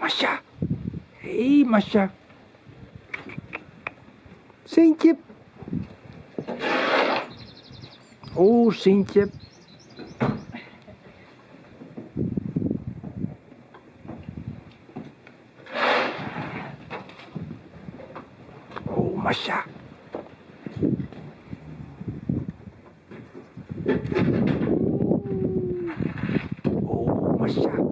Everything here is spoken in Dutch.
Masha. Hé, hey, Masha. Sintje. Oh, Sintje. Oh, Masha. Oh, Masha.